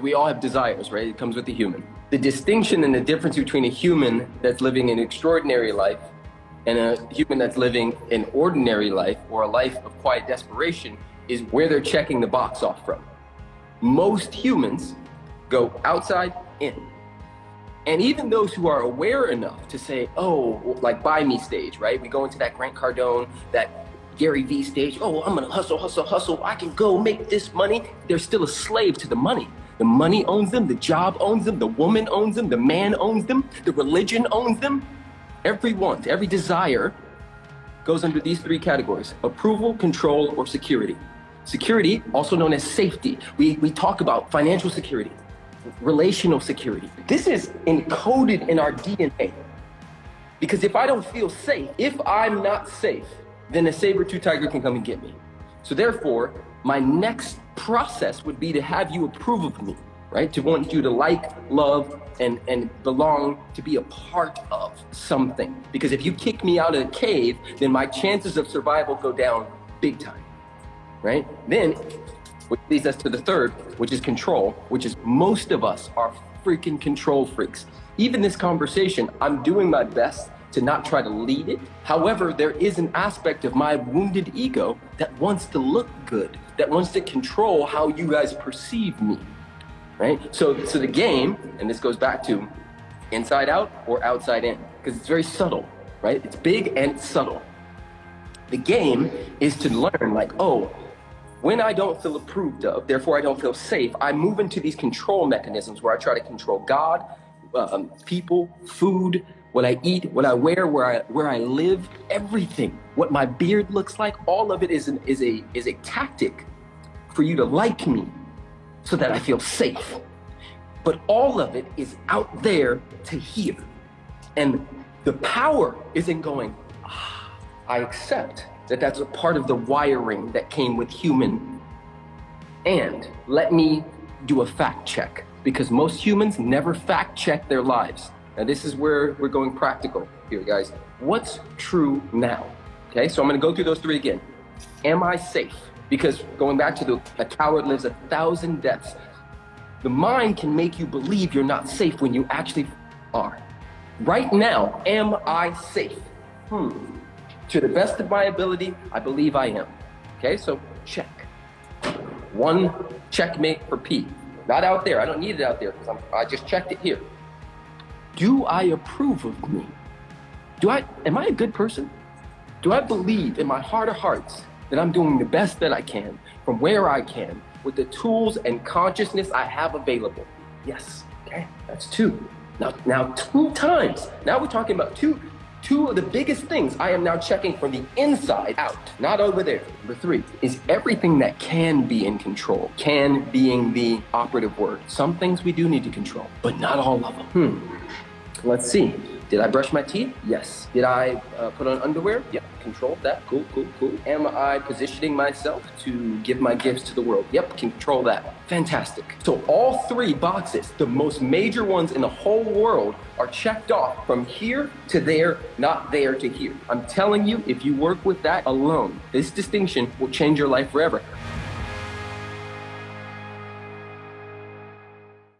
we all have desires, right? It comes with the human. The distinction and the difference between a human that's living an extraordinary life and a human that's living an ordinary life or a life of quiet desperation is where they're checking the box off from. Most humans go outside in. And even those who are aware enough to say, oh, like buy me stage, right? We go into that Grant Cardone, that Gary Vee stage. Oh, I'm gonna hustle, hustle, hustle. I can go make this money. They're still a slave to the money. The money owns them, the job owns them, the woman owns them, the man owns them, the religion owns them. Every want, every desire goes under these three categories approval, control, or security. Security, also known as safety. We, we talk about financial security, relational security. This is encoded in our DNA. Because if I don't feel safe, if I'm not safe, then a saber-tooth tiger can come and get me. So therefore, my next process would be to have you approve of me, right? To want you to like, love, and, and belong to be a part of something. Because if you kick me out of the cave, then my chances of survival go down big time, right? Then, which leads us to the third, which is control, which is most of us are freaking control freaks. Even this conversation, I'm doing my best to not try to lead it. However, there is an aspect of my wounded ego that wants to look good, that wants to control how you guys perceive me, right? So, so the game, and this goes back to inside out or outside in, because it's very subtle, right? It's big and it's subtle. The game is to learn like, oh, when I don't feel approved of, therefore I don't feel safe, I move into these control mechanisms where I try to control God, um, people, food, what I eat, what I wear, where I where I live, everything. What my beard looks like, all of it is an, is a is a tactic for you to like me so that I feel safe. But all of it is out there to here. And the power isn't going, ah, I accept that that's a part of the wiring that came with human. And let me do a fact check because most humans never fact check their lives. Now this is where we're going practical here, guys. What's true now? Okay, so I'm gonna go through those three again. Am I safe? Because going back to the, a coward lives a thousand deaths. The mind can make you believe you're not safe when you actually are. Right now, am I safe? Hmm. To the best of my ability, I believe I am. Okay, so check. One checkmate for P. Not out there. I don't need it out there because I just checked it here. Do I approve of me? Do I, am I a good person? Do I believe in my heart of hearts that I'm doing the best that I can from where I can with the tools and consciousness I have available? Yes, okay, that's two. Now, now two times, now we're talking about two, two of the biggest things I am now checking from the inside out, not over there. Number three is everything that can be in control, can being the operative word. Some things we do need to control, but not all of them. Hmm. Let's see. Did I brush my teeth? Yes. Did I uh, put on underwear? Yep. Control that. Cool, cool, cool. Am I positioning myself to give my gifts to the world? Yep. Control that. Fantastic. So all three boxes, the most major ones in the whole world, are checked off from here to there, not there to here. I'm telling you, if you work with that alone, this distinction will change your life forever.